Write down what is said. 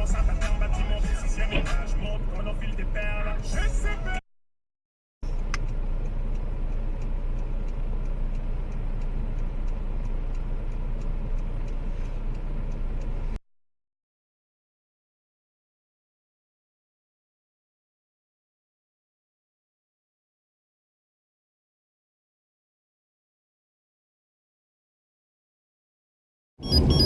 commence à taper un bâtiment du sixième étage. Monte, on enfile des perles. Je sais pas. you